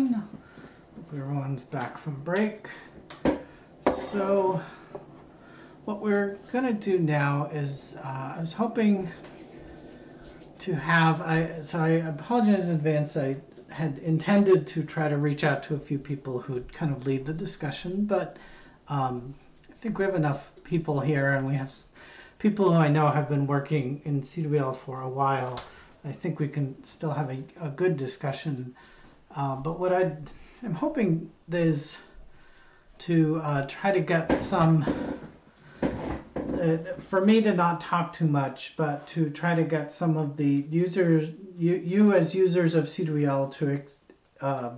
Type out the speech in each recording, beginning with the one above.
Hope everyone's back from break. So what we're going to do now is uh, I was hoping to have, I so I apologize in advance. I had intended to try to reach out to a few people who'd kind of lead the discussion, but um, I think we have enough people here and we have people who I know have been working in CWL for a while. I think we can still have a, a good discussion. Uh, but what I am hoping is to uh, try to get some, uh, for me to not talk too much, but to try to get some of the users, you, you as users of CWL to uh,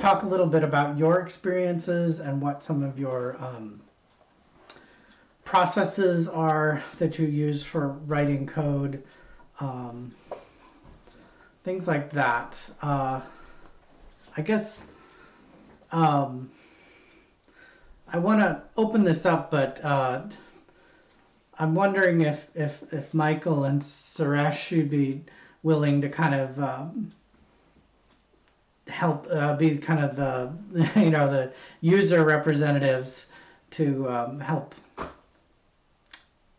talk a little bit about your experiences and what some of your um, processes are that you use for writing code, um, things like that. Uh, I guess um, I want to open this up, but uh, I'm wondering if, if, if Michael and Sehrish should be willing to kind of um, help uh, be kind of the you know the user representatives to um, help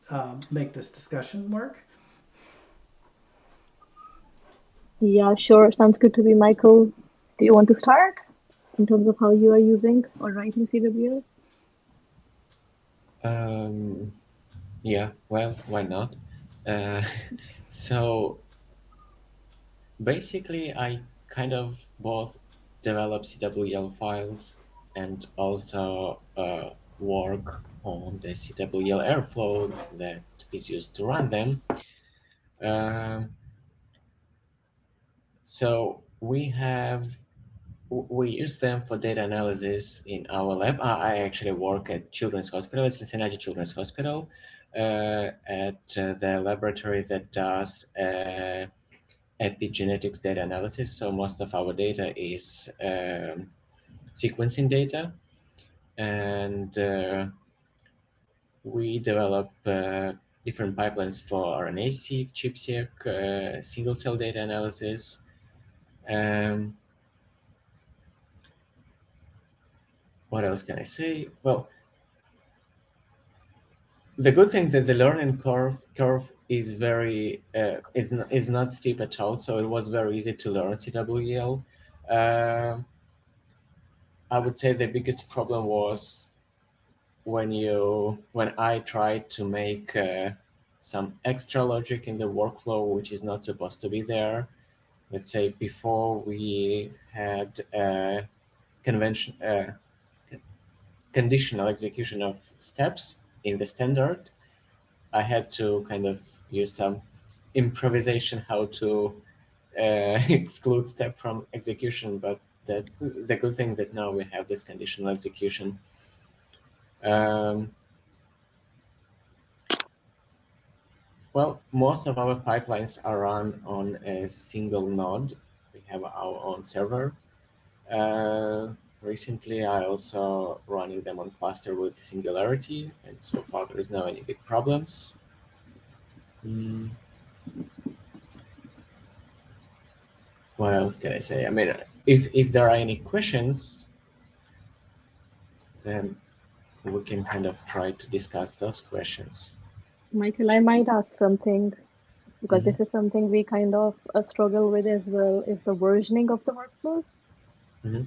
uh, make this discussion work? Yeah, sure. Sounds good to me, Michael. Do you want to start in terms of how you are using or writing CWL? Um, yeah, well, why not? Uh, so basically, I kind of both develop CWL files and also uh, work on the CWL Airflow that is used to run them. Uh, so we have we use them for data analysis in our lab. I actually work at Children's Hospital, at Cincinnati Children's Hospital, uh, at uh, the laboratory that does uh, epigenetics data analysis. So most of our data is um, sequencing data. And uh, we develop uh, different pipelines for RNA-seq, ChIP-seq, uh, single-cell data analysis. Um, what else can I say? Well, the good thing that the learning curve curve is very uh, is not, is not steep at all, so it was very easy to learn CWL. Uh, I would say the biggest problem was when you when I tried to make uh, some extra logic in the workflow, which is not supposed to be there. Let's say before we had a convention uh, conditional execution of steps in the standard, I had to kind of use some improvisation how to uh, exclude step from execution. But that the good thing that now we have this conditional execution um, well, most of our pipelines are run on a single node. We have our own server. Uh, recently, I also running them on cluster with Singularity, and so far there is no any big problems. Mm. What else can I say? I mean, if if there are any questions, then we can kind of try to discuss those questions. Michael, I might ask something because mm -hmm. this is something we kind of uh, struggle with as well is the versioning of the workflows. Mm -hmm.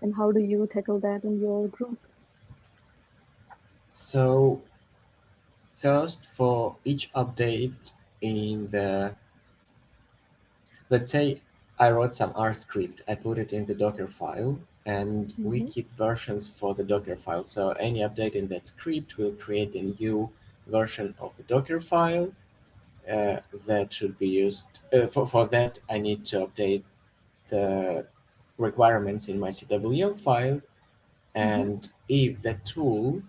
And how do you tackle that in your group? So first for each update in the, let's say I wrote some R script, I put it in the Docker file and mm -hmm. we mm-hmm. keep versions for the Docker file. So any update in that script will create a new version of the Docker file uh, that should be used. Uh, for, for that, I need to update the requirements in my CWL file. Mm-hmm. And mm -hmm. if the tool,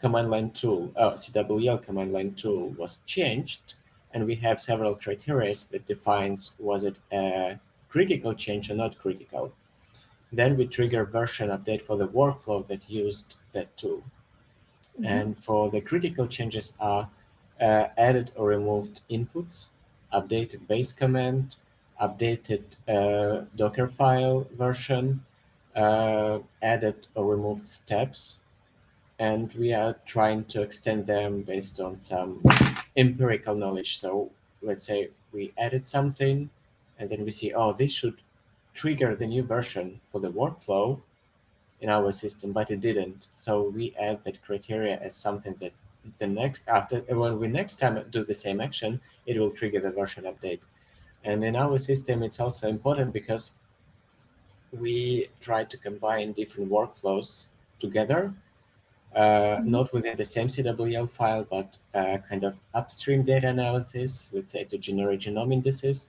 command line tool, uh, CWL command line tool was changed, and we have several criteria that defines was it a critical change or not critical, then we trigger version update for the workflow that used that tool. Mm -hmm. And for the critical changes are uh, added or removed inputs, updated base command, updated uh, Docker file version, uh, added or removed steps, and we are trying to extend them based on some empirical knowledge. So let's say we added something, and then we see, oh, this should trigger the new version for the workflow in our system, but it didn't. So we add that criteria as something that the next after when we next time do the same action, it will trigger the version update. And in our system, it's also important because we try to combine different workflows together, uh, mm-hmm. not within the same CWL file, but uh, kind of upstream data analysis, let's say to generate genome indices,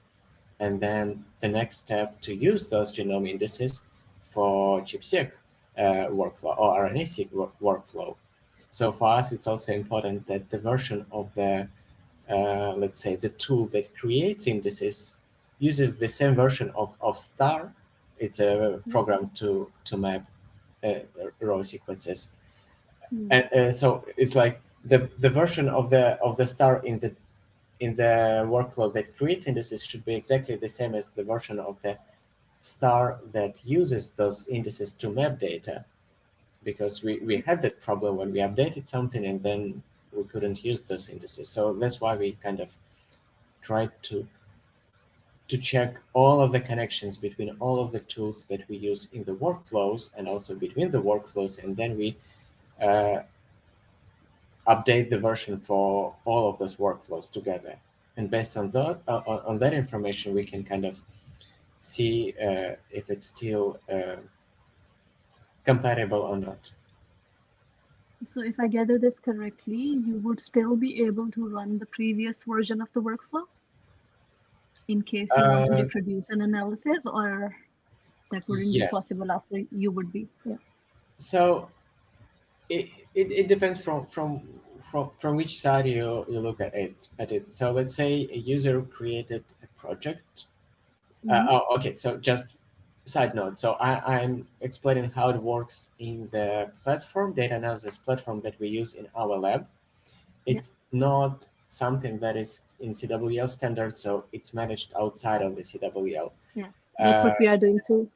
and then the next step to use those genome indices for ChIP-seq uh, workflow or RNA-seq workflow. So for us, it's also important that the version of the, uh, let's say, the tool that creates indices uses the same version of, of STAR. It's a mm-hmm. program to, to map uh, row sequences. Mm. And uh, so it's like the, the version of the of the star in the in the workflow that creates indices should be exactly the same as the version of the star that uses those indices to map data because we, we had that problem when we updated something and then we couldn't use those indices. So that's why we kind of tried to to check all of the connections between all of the tools that we use in the workflows and also between the workflows. And then we uh, update the version for all of those workflows together. And based on that, uh, on that information, we can kind of see uh, if it's still uh, compatible or not. So if I gather this correctly, you would still be able to run the previous version of the workflow in case you want to produce an analysis or that wouldn't yes. be possible after you would be. Yeah. So it, it, it depends from, from from from which side you, you look at it at it. So let's say a user created a project. Mm -hmm. uh, oh, okay, so just side note. So I, I'm explaining how it works in the platform, data analysis platform that we use in our lab. It's yeah. not something that is in CWL standard, so it's managed outside of the CWL. Yeah, that's uh, what we are doing too.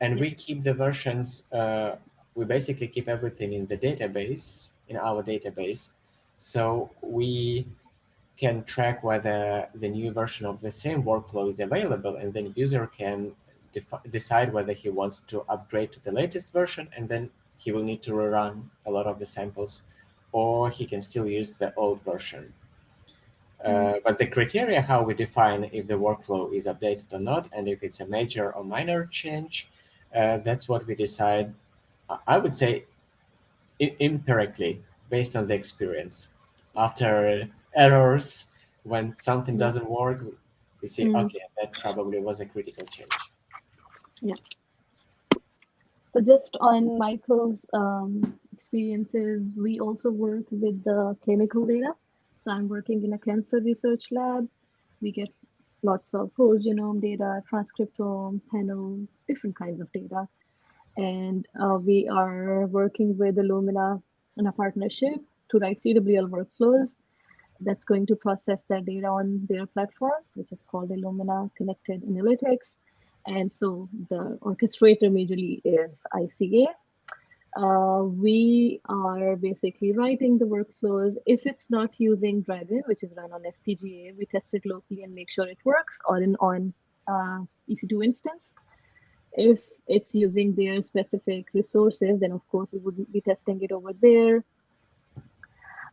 And yeah. we keep the versions, uh, we basically keep everything in the database, in our database. So we can track whether the new version of the same workflow is available, and then user can decide whether he wants to upgrade to the latest version, and then he will need to rerun a lot of the samples, or he can still use the old version. Uh, mm-hmm. but the criteria how we define if the workflow is updated or not, and if it's a major or minor change, uh, that's what we decide, I would say, empirically, based on the experience. After errors, when something doesn't work, we see, mm. okay, that probably was a critical change. Yeah. So just on Michael's um, experiences, we also work with the clinical data. So I'm working in a cancer research lab. We get lots of whole genome data, transcriptome, panel, different kinds of data. And uh, we are working with Illumina in a partnership to write CWL workflows that's going to process that data on their platform, which is called Illumina Connected Analytics. And so the orchestrator majorly is ICA. Uh, we are basically writing the workflows. If it's not using DRAGEN, which is run on FPGA, we test it locally and make sure it works or in on uh, EC2 instance. If it's using their specific resources, then of course we would be testing it over there.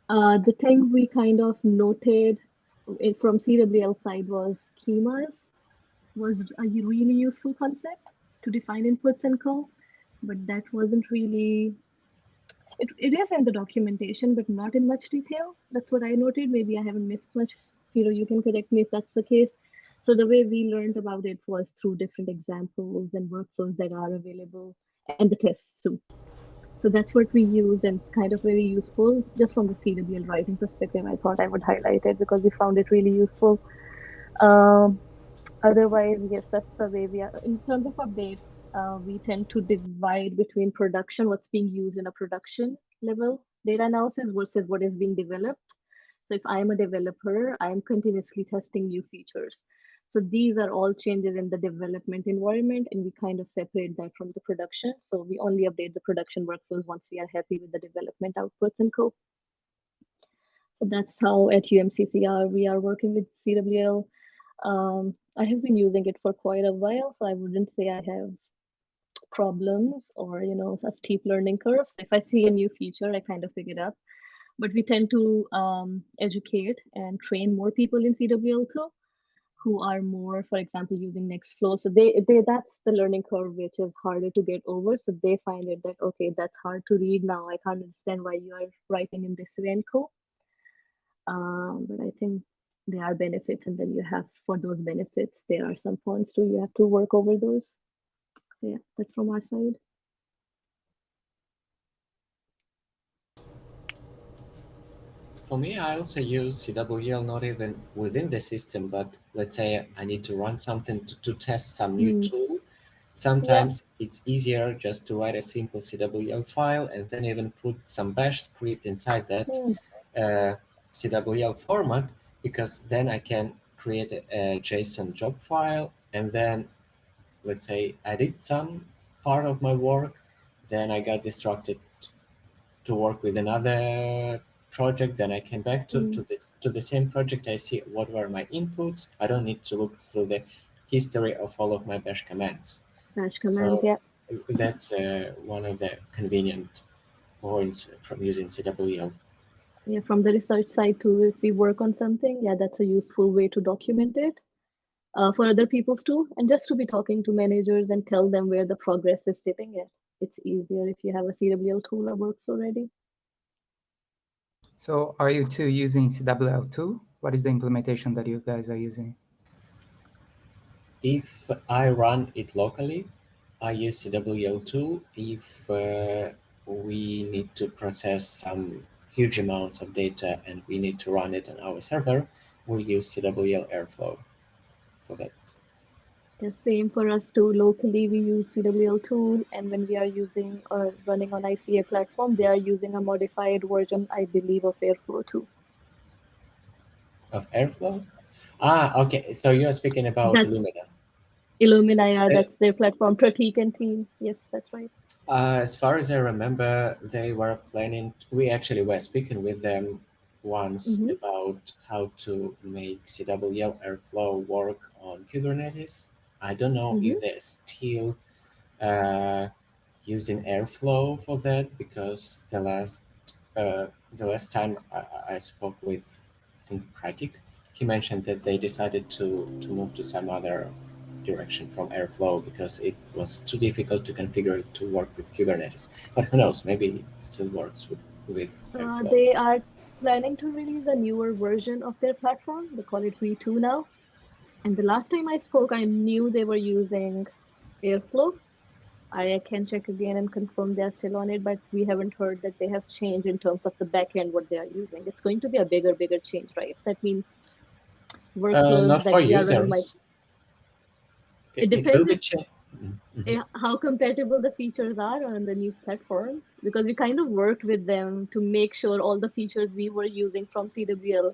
Uh, the thing we kind of noted from CWL side was schemas was a really useful concept to define inputs and call, but that wasn't really, it, it is in the documentation, but not in much detail. That's what I noted. Maybe I haven't missed much. You know, you can correct me if that's the case. So the way we learned about it was through different examples and workflows that are available and the tests too. So that's what we used and it's kind of very useful. Just from the CWL writing perspective, I thought I would highlight it because we found it really useful. Um, otherwise yes that's the way we are in terms of updates uh, we tend to divide between production what's being used in a production level data analysis versus what is being developed so if i'm a developer i'm continuously testing new features So these are all changes in the development environment and we kind of separate that from the production. So we only update the production workflows once we are happy with the development outputs and code. So that's how at UMCCR we are working with CWL. Um, I have been using it for quite a while, so I wouldn't say I have problems or you know a steep learning curve. If I see a new feature, I kind of pick it up. But we tend to um, educate and train more people in CWL2 who are more, for example, using Nextflow. So they, they that's the learning curve which is harder to get over. So they find it that okay, that's hard to read now. I can't understand why you are writing in this way and code. Um, but I think there are benefits, and then you have for those benefits, there are some points too. You have to work over those. So yeah, that's from our side. For me, I also use CWL not even within the system, but let's say I need to run something to, to test some new mm. tool. Sometimes yeah. it's easier just to write a simple CWL file and then even put some bash script inside that mm. uh, CWL format, because then I can create a, a JSON job file and then let's say I did some part of my work, then I got distracted to work with another project, then I came back to, mm. to this to the same project. I see what were my inputs. I don't need to look through the history of all of my bash commands. Bash commands, so yeah. That's uh, one of the convenient points from using CWL. Yeah, from the research side too, if we work on something, yeah, that's a useful way to document it uh, for other people's too, and just to be talking to managers and tell them where the progress is sitting at. It's easier if you have a CWL tool that works already. So are you two using CWL tool? What is the implementation that you guys are using? If I run it locally, I use CWL tool. If uh, we need to process some huge amounts of data and we need to run it on our server, we use CWL Airflow for that. The same for us too. Locally, we use CWL tool, and when we are using or running on ICA platform, they are using a modified version, I believe, of Airflow too. Of Airflow? Ah, okay. So you are speaking about that's, Illumina. Illumina, yeah, that's their platform. Pratik and team. Yes, that's right. Uh, as far as I remember, they were planning. We actually were speaking with them once mm -hmm. about how to make CWL Airflow work on Kubernetes I don't know mm -hmm. if mm-hmm. they're still uh, using Airflow for that because the last uh, the last time I, I, spoke with I think Pratik, he mentioned that they decided to to move to some other direction from Airflow because it was too difficult to configure it to work with Kubernetes. But who knows? Maybe it still works with with uh, Airflow. Uh, they are planning to release a newer version of their platform. They call it V2 now. And the last time I spoke, I knew they were using Airflow. I can check again and confirm they're still on it, but we haven't heard that they have changed in terms of the backend what they are using. It's going to be a bigger, bigger change, right? That means workflows uh, not that for users. Like, it, it depends mm -hmm. how compatible the features are on the new platform because we kind of worked with them to make sure all the features we were using from CWL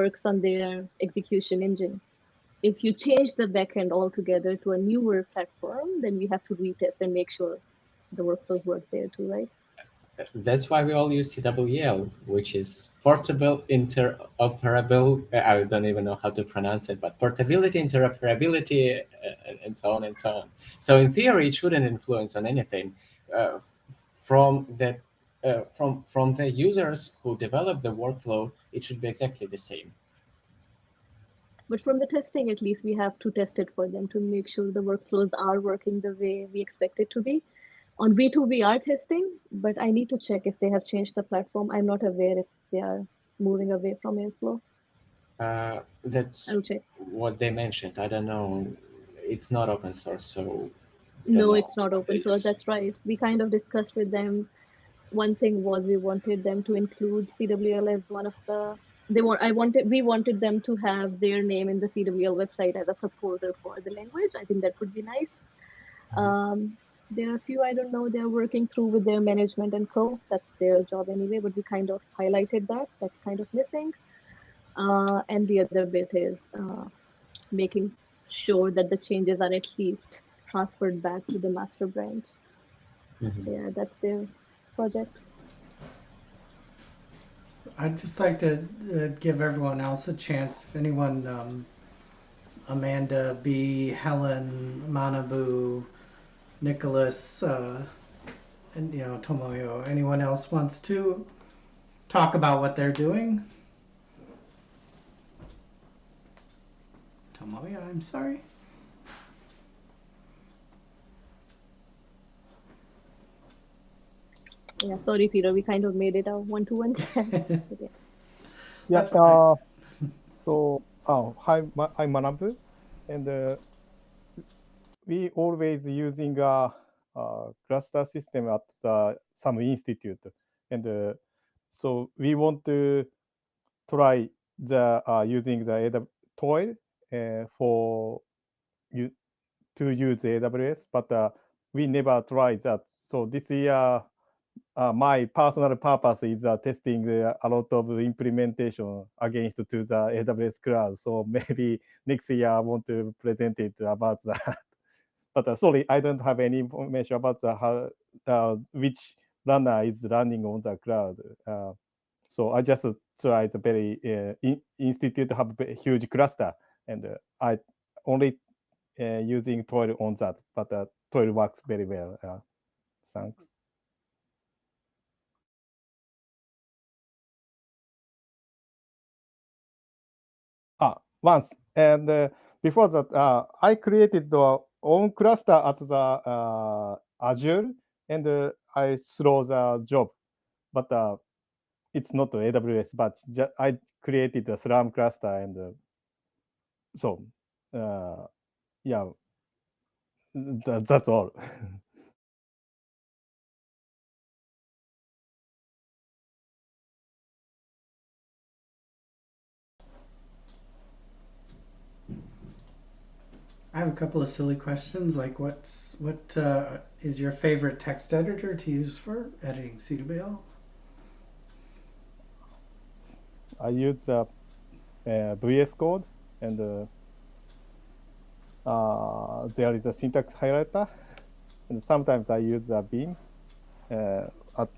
works on their execution engine if you change the backend altogether to a newer platform, then we have to retest and make sure the workflows work there too, right? That's why we all use CWL, which is portable interoperable. I don't even know how to pronounce it, but portability, interoperability, uh, and so on and so on. So in theory, it shouldn't influence on anything. Uh, from the uh, from from the users who develop the workflow, it should be exactly the same. But from the testing, at least, we have to test it for them to make sure the workflows are working the way we expect it to be. On V2, we are testing, but I need to check if they have changed the platform. I'm not aware if they are moving away from Airflow. Uh, that's what they mentioned. I don't know. It's not open source, so. No, it's not open source. That's right. We kind of discussed with them. One thing was we wanted them to include CWL as one of the they want i wanted we wanted them to have their name in the cwl website as a supporter for the language i think that would be nice mm-hmm. um, there are a few i don't know they're working through with their management and co that's their job anyway but we kind of highlighted that that's kind of missing uh, and the other bit is uh, making sure that the changes are at least transferred back to the master branch. Mhm. Yeah, that's their project. I'd just like to uh, give everyone else a chance. If anyone, um, Amanda, B, Helen, Manabu, Nicholas, uh, and you know Tomoya, anyone else wants to talk about what they're doing? Tomoya, I'm sorry. Yeah, sorry, Peter. We kind of made it a one-to-one chat. Yeah. Yeah, uh, so, oh, hi, Ma- I'm Manabu, and uh, we always using a, uh cluster system at the, some institute, and uh, so we want to try the uh, using the AW, toil uh, for you to use AWS, but uh, we never tried that. So this year, uh, my personal purpose is uh, testing a lot of implementation against to the AWS cloud. So maybe next year I want to present it about that. But uh, sorry, I don't have any information about the how uh, which runner is running on the cloud. Uh, so I just try the very in, institute have a huge cluster, and I only using Toil on that, but uh, Toil works very well. Thanks. Ah, once. And uh, before that, uh, I created the own cluster at the uh, Azure, and uh, I throw the job. But uh, it's not AWS, but I created a Slurm cluster, and so yeah, that, that's all. I have a couple of silly questions, like what's what uh, is your favorite text editor to use for editing CWL? I use uh, uh, VS Code, and uh, uh, there is a syntax highlighter, and sometimes I use a Beam uh, at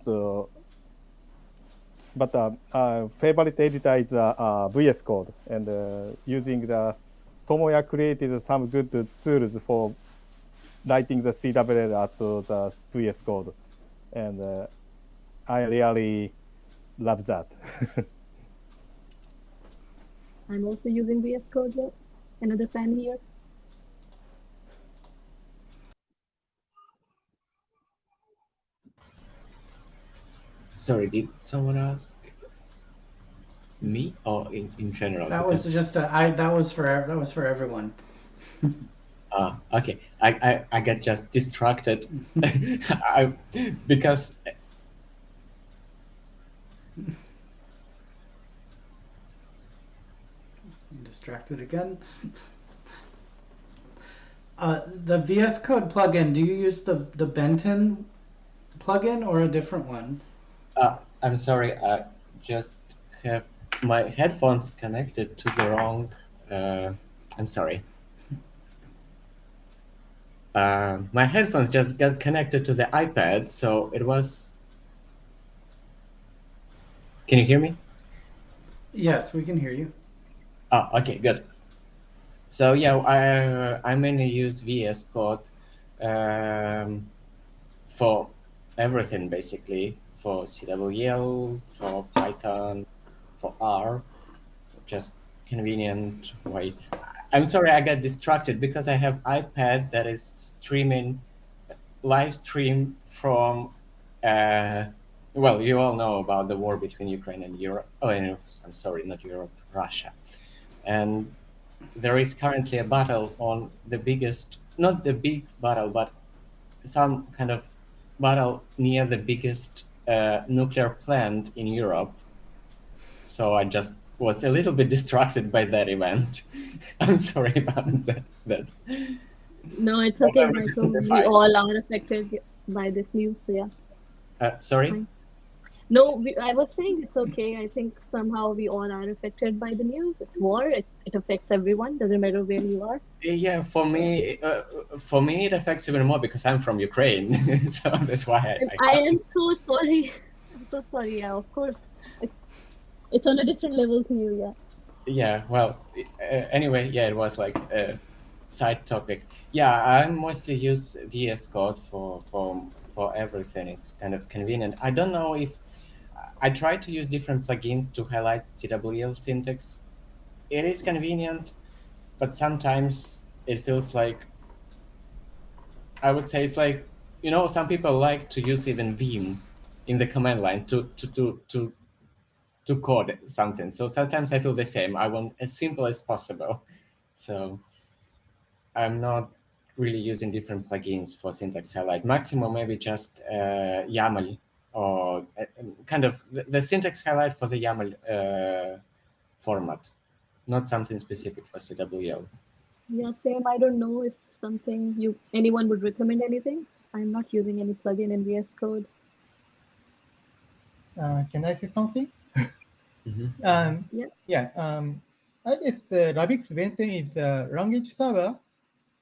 but favorite editor is VS Code, and using the Tomoya created some good tools for writing the CWL at the VS Code, and uh, I really love that. I'm also using VS Code here. Another fan here. Sorry, did someone ask me or in, in general? That was just a, I that was for that was for everyone. Ah, okay. I, I, I get just distracted I, because I'm distracted again. Uh, the VS Code plugin. Do you use the the Benten plugin or a different one? uh, I'm sorry, I just have my headphones connected to the wrong. Uh, I'm sorry. Uh, my headphones just got connected to the iPad, so it was. Can you hear me? Yes, we can hear you. Oh, okay, good. So yeah, I I mainly use VS Code um, for everything basically for CWL, for Python, for R, just convenient way. I'm sorry, I got distracted because I have iPad that is streaming live stream from. Uh, well, you all know about the war between Ukraine and Europe. Oh, I'm sorry, not Europe, Russia, and there is currently a battle on the biggest, not the big battle, but some kind of battle near the biggest uh, nuclear plant in Europe. So I just was a little bit distracted by that event. I'm sorry about that. that. No, it's okay, Michael. We all are affected by this news. So yeah. Uh, sorry? No, we, I was saying it's okay. I think somehow we all are affected by the news. It's war. It's, it affects everyone. Doesn't matter where you are. Yeah, for me, uh, for me, it affects even more because I'm from Ukraine, so that's why I. I, I am so sorry. I'm so sorry. Yeah, of course. It's, it's on a different level to you. Yeah. Yeah. Well. Uh, anyway, yeah, it was like a side topic. Yeah, I mostly use VS Code for for for everything. It's kind of convenient. I don't know if I try to use different plugins to highlight CWL syntax. It is convenient, but sometimes it feels like I would say it's like you know some people like to use even Vim in the command line to to to to to code something. So sometimes I feel the same. I want as simple as possible. So I'm not really using different plugins for syntax highlight. Maximum maybe just uh, YAML or uh, kind of the, the, syntax highlight for the YAML uh, format, not something specific for CWL. Yeah, same. I don't know if something you anyone would recommend anything. I'm not using any plugin in VS Code. Uh, can I say something? Mm -hmm. um, yeah. Yeah. Um, I guess uh, Rabix Benten is a language server,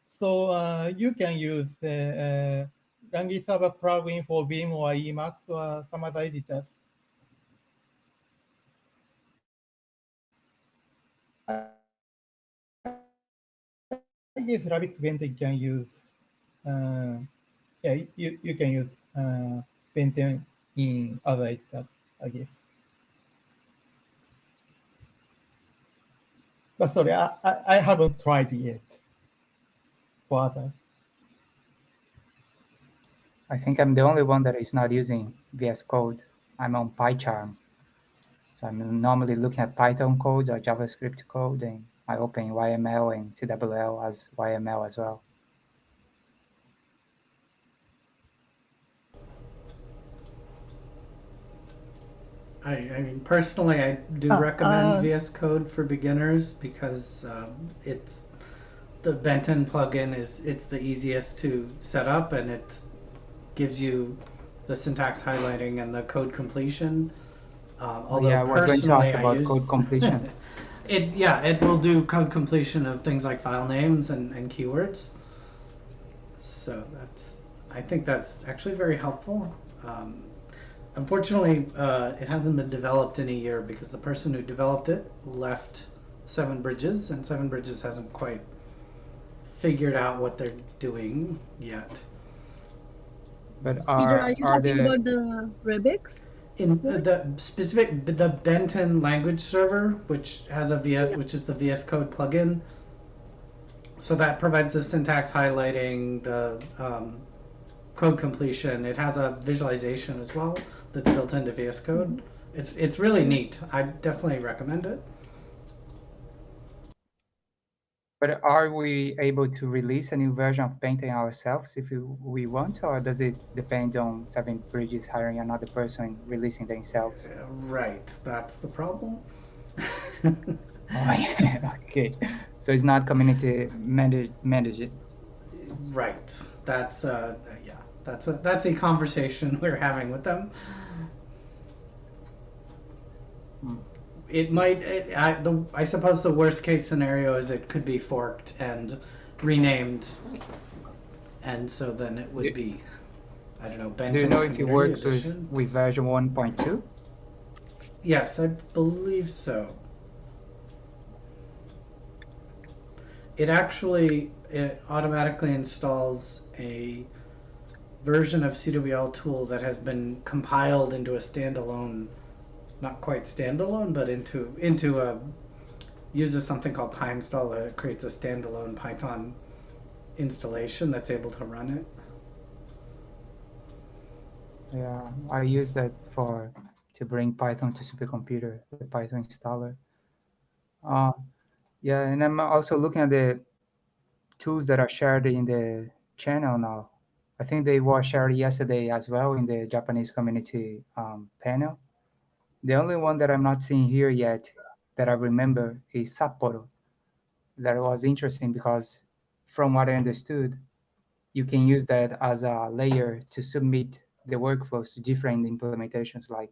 so uh, you can use uh, language server plugin for Vim or Emacs or some other editors. I guess Rabix Benten can use, uh, yeah, you, you can use uh, Benten in other editors, I guess. But sorry, I, I, I haven't tried yet for others. I think I'm the only one that is not using VS Code. I'm on PyCharm. So I'm normally looking at Python code or JavaScript code, and I open YML and CWL as YML as well. I, I mean, personally, I do uh, recommend uh, VS Code for beginners because um, it's the Benten plugin is it's the easiest to set up and it gives you the syntax highlighting and the code completion. Um, although yeah, I was going to ask about use, code completion. it yeah, it will do code completion of things like file names and, and keywords. So that's I think that's actually very helpful. Um, unfortunately, uh, it hasn't been developed in a year because the person who developed it left Seven Bridges, and Seven Bridges hasn't quite figured out what they're doing yet. But are, are you are talking the... about the Rabix? In the, the specific, the Benten language server, which has a VS, yeah. which is the VS Code plugin. So that provides the syntax highlighting, the um, code completion. It has a visualization as well that's built into VS Code. It's it's really neat. I definitely recommend it. But are we able to release a new version of Benten ourselves if we want, or does it depend on Seven Bridges hiring another person releasing themselves? Uh, right, that's the problem. oh, yeah. okay, so it's not community managed. managed. Right, that's uh, that's a that's a conversation we're having with them. Hmm it might. It, I, the, I suppose the worst case scenario is it could be forked and renamed, and so then it would be. I don't know. Benten Do you know if it works with, with version 1.2? Yes, I believe so. It actually it automatically installs a version of CWL tool that has been compiled into a standalone not quite standalone, but into into a uses something called PyInstaller. It creates a standalone Python installation that's able to run it. Yeah, I use that for to bring Python to supercomputer, the Python installer. Uh, yeah, and I'm also looking at the tools that are shared in the channel now. I think they were shared yesterday as well in the Japanese community um, panel. The only one that I'm not seeing here yet that I remember is Sapporo. That was interesting because from what I understood, you can use that as a layer to submit the workflows to different implementations like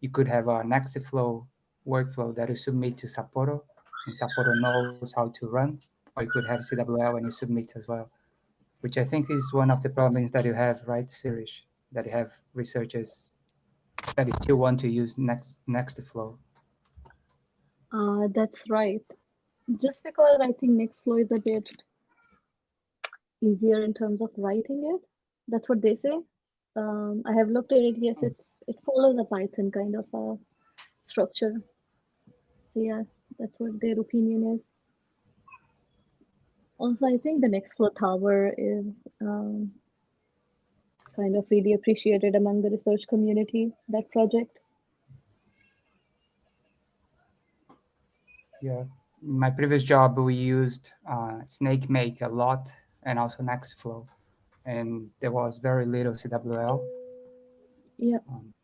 you could have a Nextflow workflow that you submit to Sapporo, and Sapporo knows how to run, or you could have CWL and you submit as well, which I think is one of the problems that you have, right, Sehrish, that you have researchers that you still want to use Next Nextflow. Uh, that's right. Just because I think Nextflow is a bit easier in terms of writing it. That's what they say. Um, I have looked at it. Yes, Hmm. it's it follows a Python kind of a structure. So yeah, that's what their opinion is. Also, I think the next Nextflow Tower is um, kind of really appreciated among the research community. That project. Yeah, my previous job we used uh, SnakeMake a lot and also Nextflow, and there was very little CWL. Yeah. Um,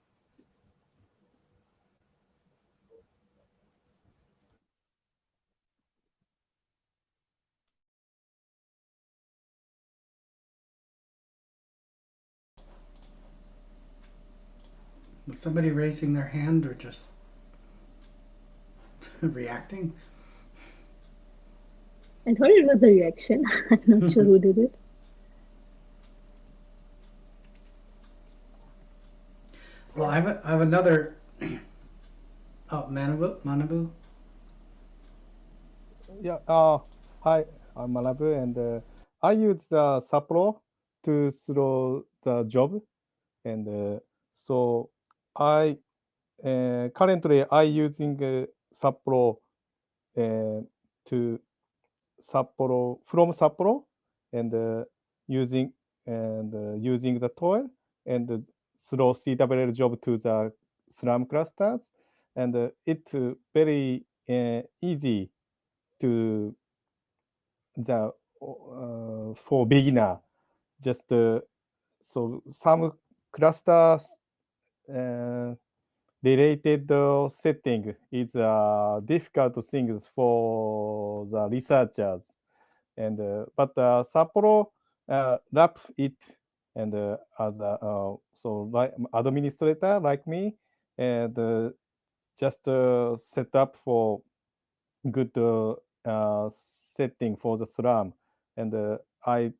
Was somebody raising their hand or just reacting? I thought it was a reaction. I'm not sure who did it. Well, I have, a, I have another. Oh, Manabu, Manabu. Yeah. Uh, hi, I'm Manabu, and uh, I use uh, Sapporo to throw the job, and uh, so I uh, currently I using uh, Sapporo uh, to Sapporo from Sapporo, and uh, using and uh, using the tool and throw CWL job to the Slurm clusters, and uh, it's very easy to the for beginner. Just so some clusters related uh, setting is uh, difficult things for the researchers and uh, but Sapporo wrap it and as a so like administrator like me and just set up for good setting for the Slurm, and uh, I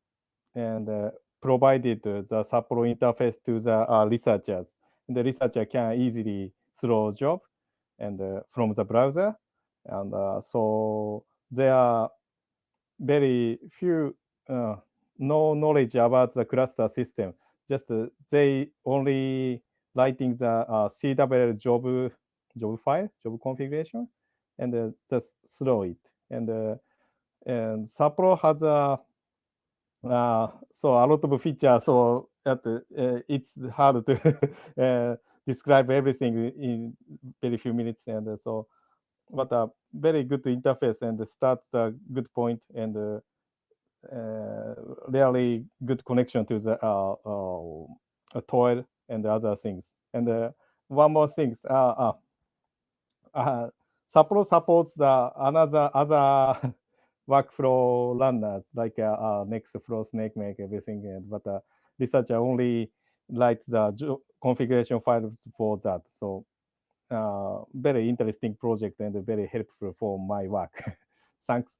and uh, provided the Sapporo interface to the uh, researchers. The researcher can easily throw job and uh, from the browser, and uh, so there are very few uh, no knowledge about the cluster system. Just uh, they only writing the uh, CWL job job file, job configuration, and uh, just throw it. And and Sapporo has a uh, so a lot of features. So that uh, it's hard to describe everything in very few minutes. And so, but a very good interface and starts a good point and really good connection to the uh, uh, toil and other things. And uh, one more thing, uh, uh, uh, Sapporo supports the another other workflow runners like uh, uh, Nextflow, SnakeMake, everything. But uh, researcher only writes the configuration files for that. So uh, very interesting project and very helpful for my work. Thanks.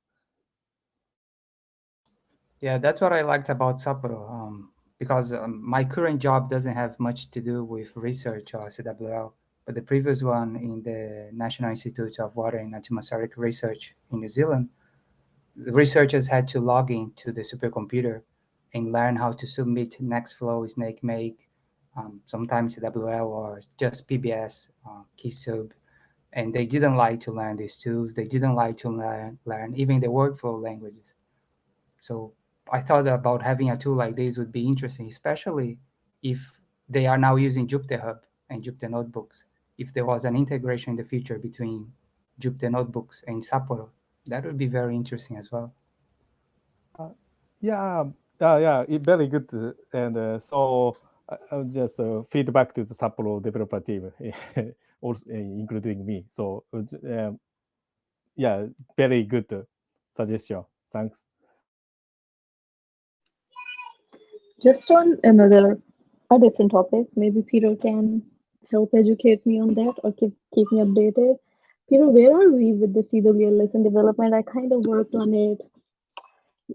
Yeah, that's what I liked about Sapporo, um, because um, my current job doesn't have much to do with research or CWL, but the previous one in the National Institute of Water and Atmospheric Research in New Zealand, the researchers had to log into the supercomputer and learn how to submit Nextflow, SnakeMake, um, sometimes WL or just PBS, uh, qsub. And they didn't like to learn these tools. They didn't like to learn, learn even the workflow languages. So I thought about having a tool like this would be interesting, especially if they are now using Jupyter Hub and Jupyter Notebooks. If there was an integration in the future between Jupyter Notebooks and Sapporo, that would be very interesting as well. Uh, yeah, uh, yeah, it, very good. uh, And uh, so I- I'll just uh, feedback to the Sapporo developer team, also uh, including me. So uh, um, yeah, very good uh, suggestion. Thanks. Just on another, a different topic, maybe Peter can help educate me on that or keep keep me updated. Peter, where are we with the CWL lesson development? I kind of worked on it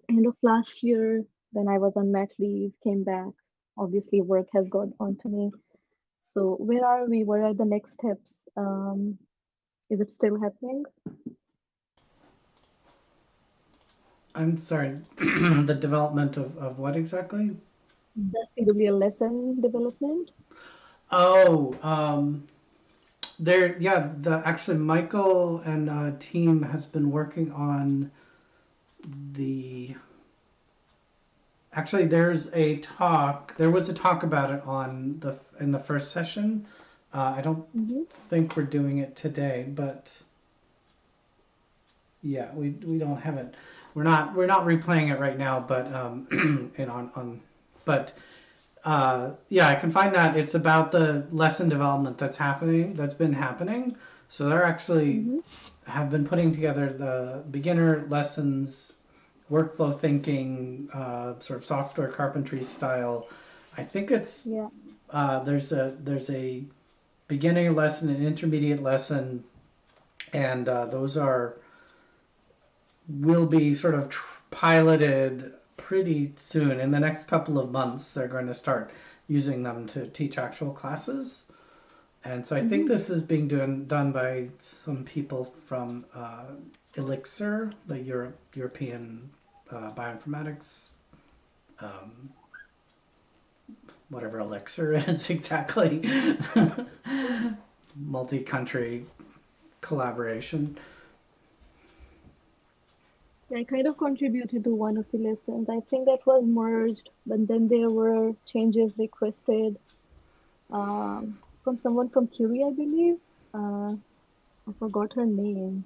end of last year. Then I was on mat leave, came back. Obviously, work has got onto me. So where are we? What are the next steps? Um, is it still happening? I'm sorry, the development of, of what exactly? The CWL lesson development? Oh, um, there, yeah, the, actually Michael and uh, team has been working on the, actually there's a talk, there was a talk about it on the, in the first session. Uh, I don't Mhm. think we're doing it today, but yeah, we, we don't have it. We're not, we're not replaying it right now, but, um, and on, on, but, uh, yeah, I can find that. It's about the lesson development that's happening, that's been happening. So they're actually Mhm. have been putting together the beginner lessons, workflow thinking, uh, sort of software carpentry style. I think it's Yeah. uh, there's a there's a beginning lesson, an intermediate lesson, and uh, those are will be sort of tr- piloted pretty soon. In the next couple of months, they're going to start using them to teach actual classes. And so I think this is being done done by some people from uh, Elixir, the Europe European uh, bioinformatics. Um, whatever Elixir is exactly. Multi-country collaboration. I kind of contributed to one of the lessons. I think that was merged, but then there were changes requested um, from someone from Curie, I believe. Uh, I forgot her name.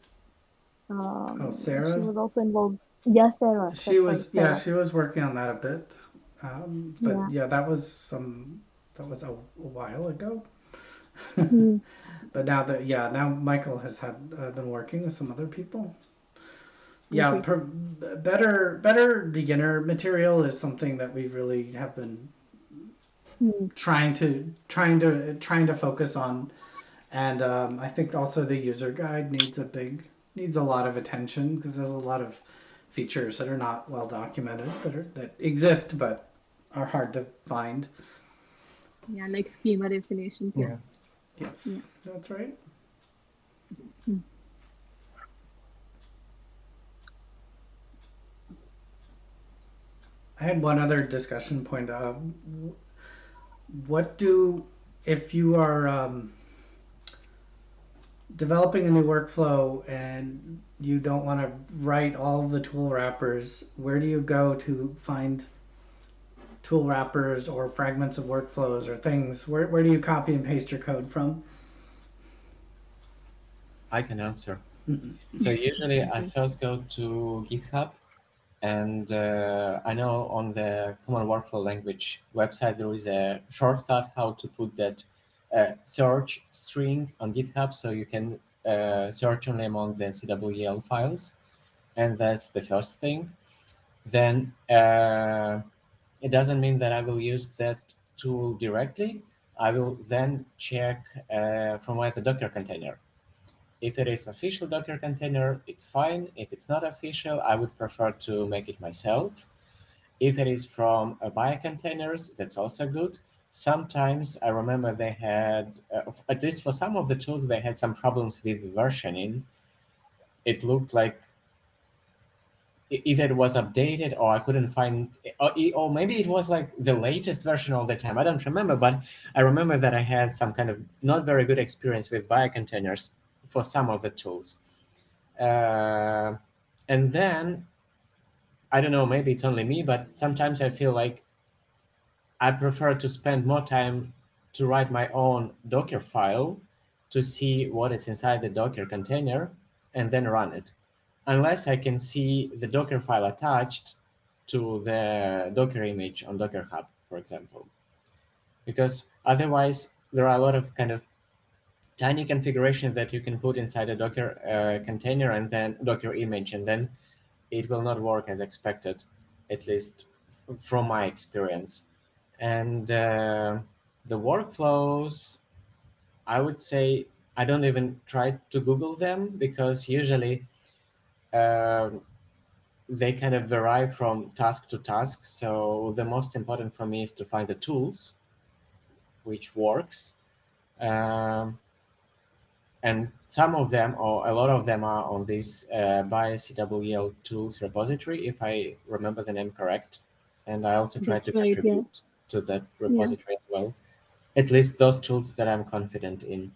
Um, Oh, Sarah? She was also involved. Yeah, Sarah. She was right, yeah, she was working on that a bit. Um, but yeah. Yeah. that was some that was a, a while ago. Mhm. But now that yeah, now Michael has had uh, been working with some other people. Yeah, per, better better beginner material is something that we really have been Hmm. trying to trying to trying to focus on, and um, I think also the user guide needs a big needs a lot of attention because there's a lot of features that are not well documented that are that exist but are hard to find. Yeah, like schema definitions. Yeah. Yeah. Yes, Yeah. that's right. Hmm. I had one other discussion point. Uh, what do if you are um, developing a new workflow and you don't want to write all of the tool wrappers? Where do you go to find tool wrappers or fragments of workflows or things? Where where do you copy and paste your code from? I can answer. So usually I first go to GitHub, and uh, I know on the Common Workflow Language website there is a shortcut how to put that uh, search string on GitHub, so you can uh, search only among the CWL files, and that's the first thing. Then uh, it doesn't mean that I will use that tool directly. I will then check uh, from where the Docker container. If it is official Docker container, it's fine. If it's not official, I would prefer to make it myself. If it is from a bio containers, that's also good. Sometimes I remember they had, uh, at least for some of the tools, they had some problems with versioning. It looked like either it was updated or I couldn't find, or, or maybe it was like the latest version all the time. I don't remember, but I remember that I had some kind of not very good experience with bio containers for some of the tools. Uh, and then, I don't know, maybe it's only me, but sometimes I feel like I prefer to spend more time to write my own Docker file to see what is inside the Docker container and then run it. Unless I can see the Docker file attached to the Docker image on Docker Hub, for example. Because otherwise, there are a lot of kind of tiny configuration that you can put inside a Docker uh, container and then Docker image, and then it will not work as expected, at least from my experience. And uh, the workflows, I would say I don't even try to Google them because usually um, they kind of vary from task to task. So the most important for me is to find the tools which works. Um, and some of them, or a lot of them, are on this uh, BioCWL tools repository, if I remember the name correct. And I also try to right, contribute yeah. to that repository as well. At least those tools that I'm confident in.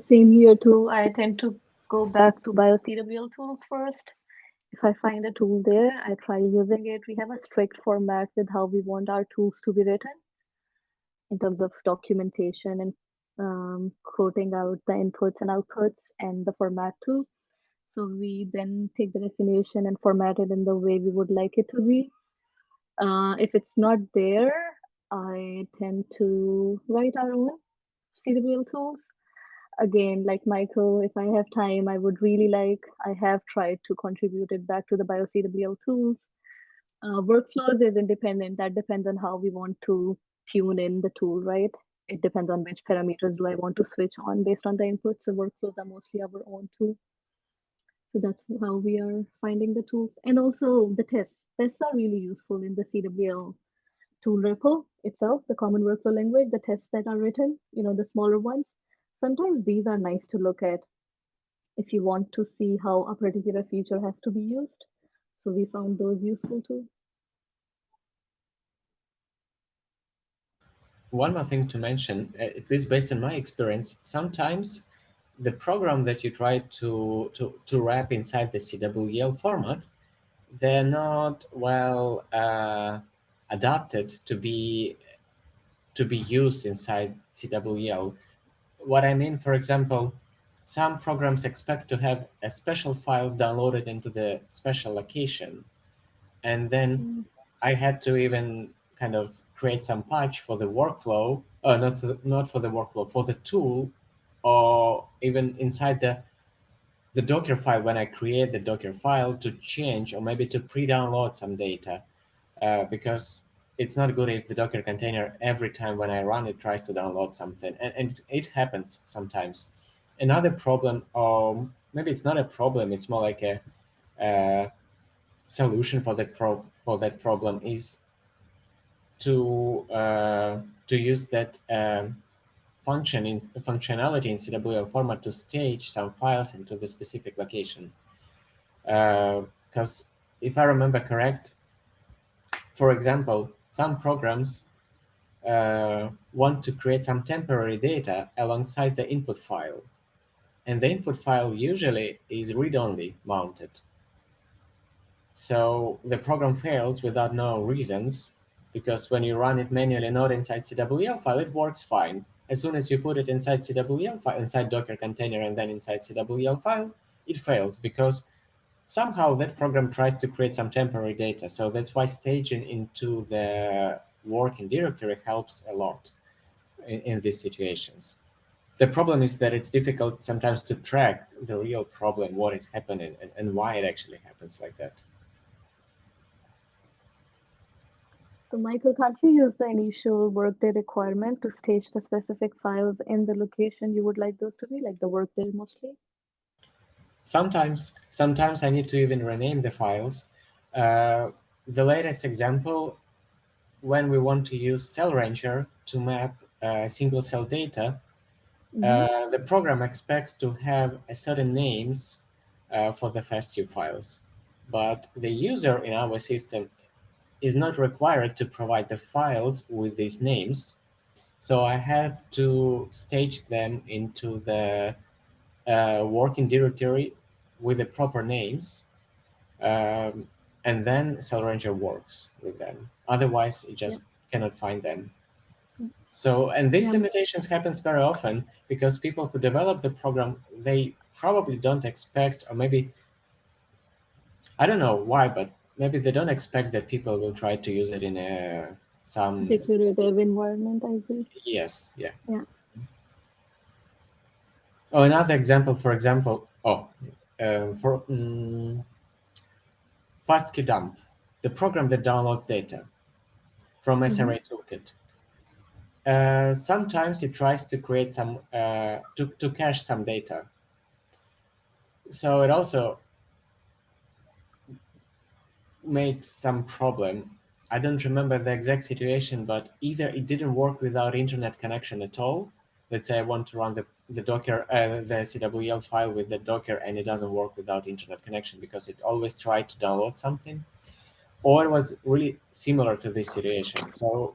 Same here too. I tend to go back to BioCWL tools first. If I find a tool there, I try using it. We have a strict format with how we want our tools to be written in terms of documentation and um, quoting out the inputs and outputs and the format too. So we then take the definition and format it in the way we would like it to be. Uh, if it's not there, I tend to write our own CWL tools. Again, like Michael, if I have time, I would really like, I have tried to contribute it back to the BioCWL tools. Uh, workflows is independent. That depends on how we want to tune in the tool, right? It depends on which parameters do I want to switch on based on the inputs. The workflows are mostly our own too. So that's how we are finding the tools. And also the tests. Tests are really useful in the CWL tool repo itself, the common workflow language, the tests that are written, you know, the smaller ones. Sometimes these are nice to look at if you want to see how a particular feature has to be used. So we found those useful too. One more thing to mention, uh, at least based on my experience, sometimes the program that you try to, to, to wrap inside the CWL format, they're not well uh, adapted to be to be used inside CWL. What I mean, for example, some programs expect to have a special files downloaded into the special location. And then mm. I had to even kind of create some patch for the workflow, uh, not, for, not for the workflow, for the tool, or even inside the, the Docker file when I create the Docker file to change or maybe to pre-download some data. Uh, because it's not good if the Docker container every time when I run it tries to download something, and, and it happens sometimes. Another problem, or maybe it's not a problem, it's more like a, a solution for that pro for that problem is to uh, to use that um, function in functionality in CWL format to stage some files into the specific location. Because uh, if I remember correct, for example, some programs uh, want to create some temporary data alongside the input file. And the input file usually is read-only mounted. So the program fails without no reasons, because when you run it manually, not inside CWL file, it works fine. As soon as you put it inside CWL file, inside Docker container, and then inside CWL file, it fails because somehow that program tries to create some temporary data. So that's why staging into the working directory helps a lot in, in these situations. The problem is that it's difficult sometimes to track the real problem, what is happening, and, and why it actually happens like that. So Michael, can't you use the initial workdir requirement to stage the specific files in the location you would like those to be, like the workdir mostly? Sometimes, sometimes I need to even rename the files. Uh, the latest example, when we want to use Cell Ranger to map uh, single cell data, mm -hmm. uh, the program expects to have a certain names uh, for the FASTQ files. But the user in our system is not required to provide the files with these names. So I have to stage them into the uh, working directory with the proper names, um, and then Ranger works with them. Otherwise, it just yeah. cannot find them. So, and these yeah. limitations happens very often because people who develop the program, they probably don't expect, or maybe, I don't know why, but maybe they don't expect that people will try to use it in a some declarative environment, I think. Yes, yeah. Yeah. Oh, another example, for example, oh, uh, for um, fastq-dump, the program that downloads data from SRA mm -hmm. Toolkit. uh, sometimes it tries to create some uh, to, to cache some data. So it also makes some problem. I don't remember the exact situation, but either it didn't work without internet connection at all. Let's say I want to run the, the Docker, uh, the CWL file with the Docker, and it doesn't work without internet connection because it always tried to download something. Or it was really similar to this situation. So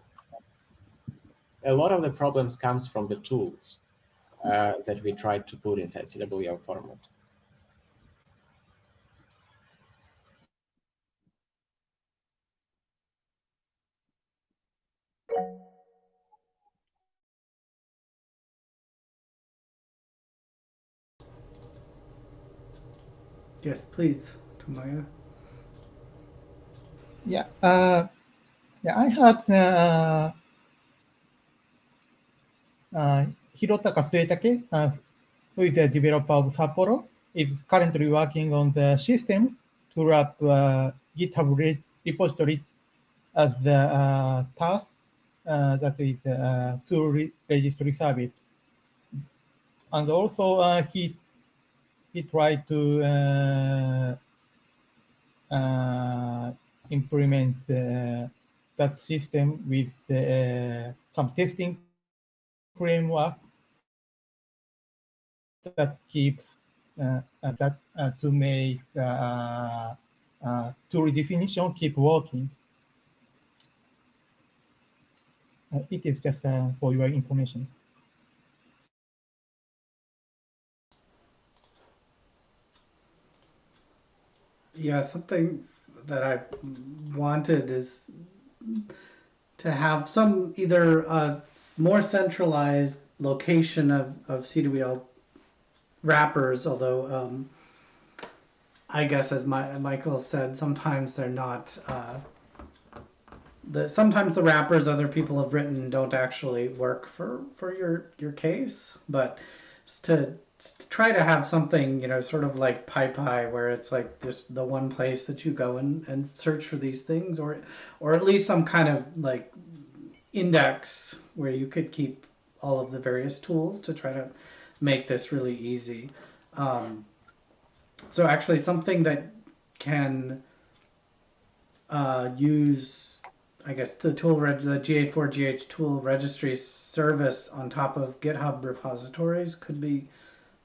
a lot of the problems comes from the tools uh, that we tried to put inside CWL format. Yes, please, Tomoya. Yeah, uh, yeah, I had uh, uh, Hirotaka Suetake, uh, who is a developer of Sapporo, is currently working on the system to wrap uh, GitHub re repository as the uh, task uh, that is uh, tool re registry service. And also uh, he he tried to uh, uh, implement uh, that system with some testing framework that keeps uh, that uh, to make uh, uh, tool definition keep working. It is just for your information. Yeah, something that I've wanted is to have some either a more centralized location of, of CWL wrappers, although um, I guess as my, Michael said, sometimes they're not. Uh, the, sometimes the wrappers other people have written don't actually work for, for your, your case, but to, to try to have something, you know, sort of like PyPI, where it's like just the one place that you go and, and search for these things, or or at least some kind of like index where you could keep all of the various tools to try to make this really easy. Um, so actually something that can uh, use, I guess, the tool the GA4GH tool registry service on top of GitHub repositories could be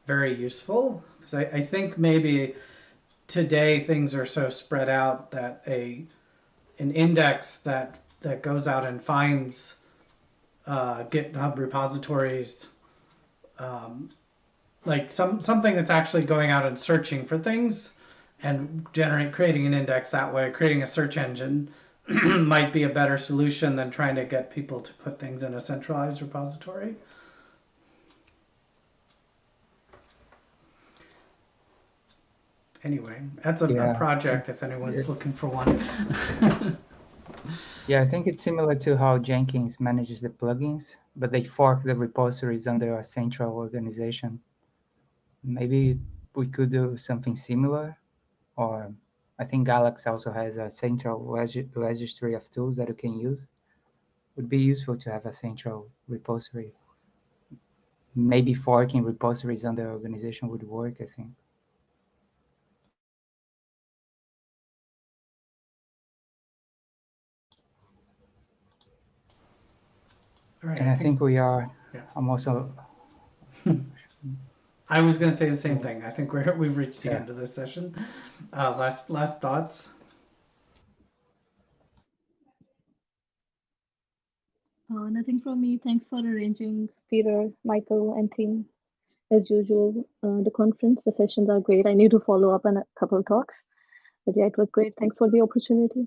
very useful. Because I, I think maybe today things are so spread out that a an index that that goes out and finds uh, GitHub repositories, um, like some something that's actually going out and searching for things, and generate creating an index that way, creating a search engine might be a better solution than trying to get people to put things in a centralized repository. Anyway, that's a, Yeah. a project if anyone's looking for one. Yeah, I think it's similar to how Jenkins manages the plugins, but they fork the repositories under a central organization. Maybe we could do something similar, or I think Galaxy also has a central reg registry of tools that you can use. Would be useful to have a central repository. Maybe forking repositories under organization would work, I think. Right, And I think we are, Yeah. I'm also, I was going to say the same thing. I think we're we've reached the Yeah. end of this session. Uh, last last thoughts. Uh, nothing from me. Thanks for arranging, Peter, Michael, and team. As usual, uh, the conference, the sessions are great. I need to follow up on a couple of talks, but yeah, it was great. Thanks for the opportunity.